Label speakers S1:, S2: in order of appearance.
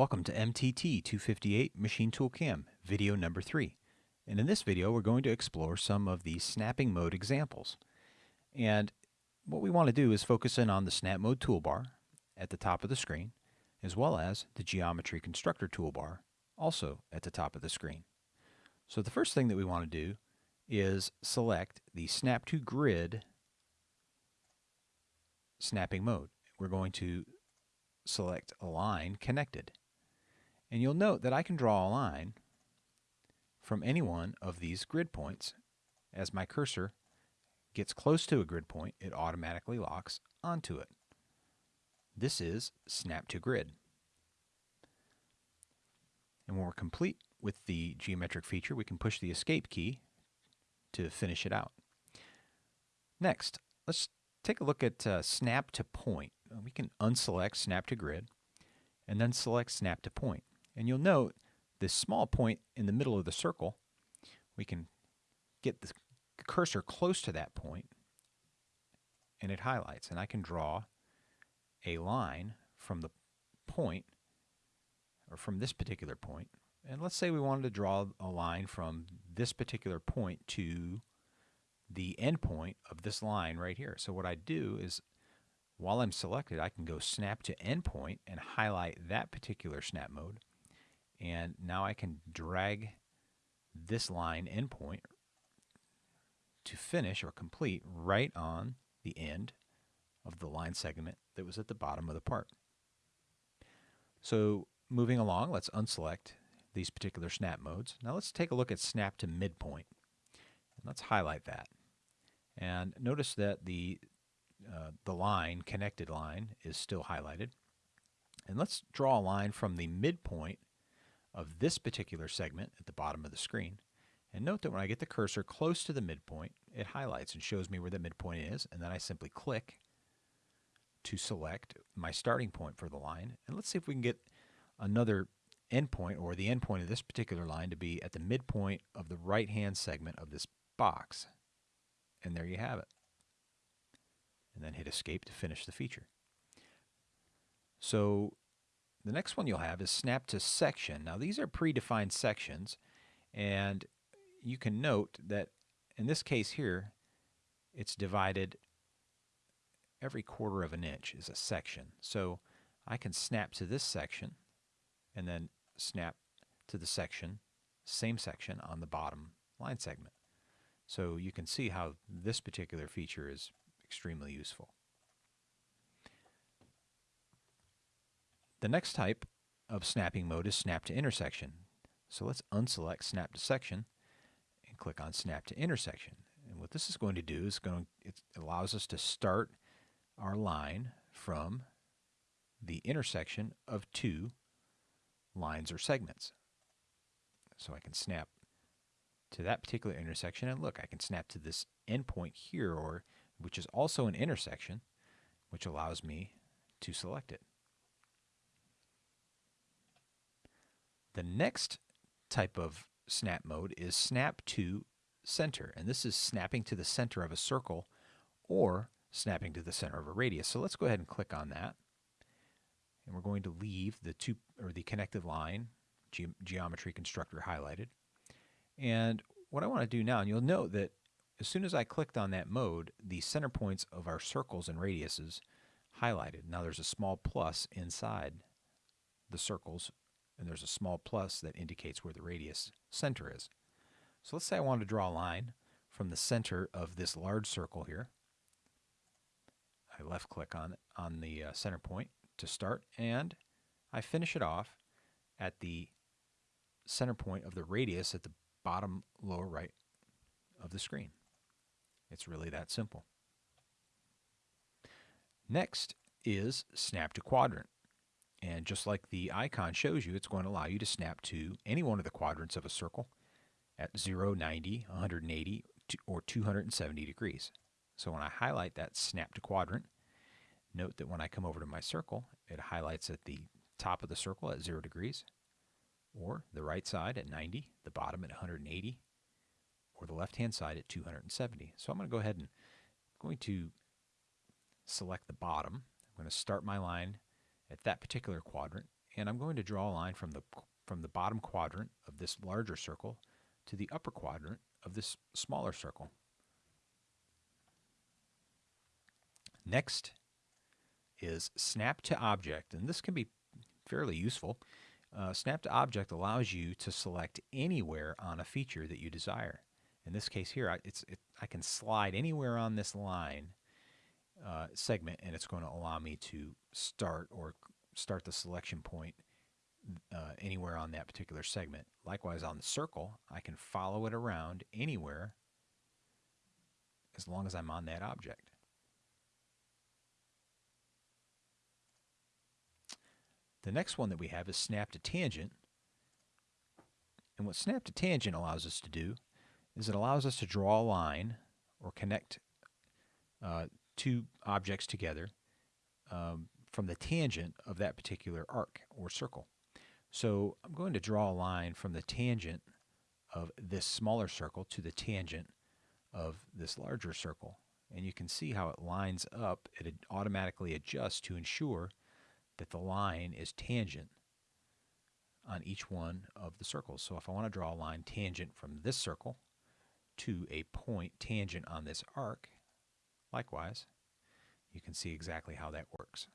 S1: Welcome to MTT 258 Machine Tool Cam, video number 3. And in this video we're going to explore some of the snapping mode examples. And what we want to do is focus in on the snap mode toolbar at the top of the screen, as well as the geometry constructor toolbar also at the top of the screen. So the first thing that we want to do is select the snap to grid snapping mode. We're going to select a Line Connected. And you'll note that I can draw a line from any one of these grid points. As my cursor gets close to a grid point, it automatically locks onto it. This is Snap to Grid. And when we're complete with the geometric feature, we can push the Escape key to finish it out. Next, let's take a look at uh, Snap to Point. We can unselect Snap to Grid and then select Snap to Point. And you'll note this small point in the middle of the circle, we can get the cursor close to that point and it highlights. And I can draw a line from the point or from this particular point. And let's say we wanted to draw a line from this particular point to the endpoint of this line right here. So what I do is while I'm selected, I can go snap to endpoint and highlight that particular snap mode. And now I can drag this line endpoint to finish or complete right on the end of the line segment that was at the bottom of the part. So moving along, let's unselect these particular snap modes. Now let's take a look at snap to midpoint. Let's highlight that. And notice that the, uh, the line, connected line, is still highlighted. And let's draw a line from the midpoint of this particular segment at the bottom of the screen. And note that when I get the cursor close to the midpoint, it highlights and shows me where the midpoint is, and then I simply click to select my starting point for the line. And let's see if we can get another endpoint or the endpoint of this particular line to be at the midpoint of the right-hand segment of this box. And there you have it. And then hit escape to finish the feature. So the next one you'll have is snap to section. Now these are predefined sections and you can note that in this case here it's divided every quarter of an inch is a section. So I can snap to this section and then snap to the section, same section on the bottom line segment. So you can see how this particular feature is extremely useful. The next type of snapping mode is snap to intersection. So let's unselect snap to section and click on snap to intersection. And what this is going to do is going it allows us to start our line from the intersection of two lines or segments. So I can snap to that particular intersection and look I can snap to this endpoint here or which is also an intersection which allows me to select it. The next type of snap mode is snap to center, and this is snapping to the center of a circle or snapping to the center of a radius. So let's go ahead and click on that. And we're going to leave the two or the connected line ge geometry constructor highlighted. And what I want to do now, and you'll note that as soon as I clicked on that mode, the center points of our circles and radiuses highlighted. Now there's a small plus inside the circles and there's a small plus that indicates where the radius center is. So let's say I want to draw a line from the center of this large circle here. I left click on, on the uh, center point to start and I finish it off at the center point of the radius at the bottom lower right of the screen. It's really that simple. Next is snap to quadrant. And just like the icon shows you, it's going to allow you to snap to any one of the quadrants of a circle at 0, 90, 180, or 270 degrees. So when I highlight that snap to quadrant, note that when I come over to my circle, it highlights at the top of the circle at 0 degrees, or the right side at 90, the bottom at 180, or the left-hand side at 270. So I'm going to go ahead and I'm going to select the bottom. I'm going to start my line at that particular quadrant and I'm going to draw a line from the from the bottom quadrant of this larger circle to the upper quadrant of this smaller circle. Next is snap to object, and this can be fairly useful. Uh, snap to object allows you to select anywhere on a feature that you desire. In this case here, I, it's, it, I can slide anywhere on this line uh, segment and it's going to allow me to start or start the selection point uh, anywhere on that particular segment. Likewise on the circle, I can follow it around anywhere as long as I'm on that object. The next one that we have is snap to tangent. And what snap to tangent allows us to do is it allows us to draw a line or connect uh, two objects together um, from the tangent of that particular arc or circle. So I'm going to draw a line from the tangent of this smaller circle to the tangent of this larger circle. And you can see how it lines up. It automatically adjusts to ensure that the line is tangent on each one of the circles. So if I want to draw a line tangent from this circle to a point tangent on this arc, likewise, you can see exactly how that works.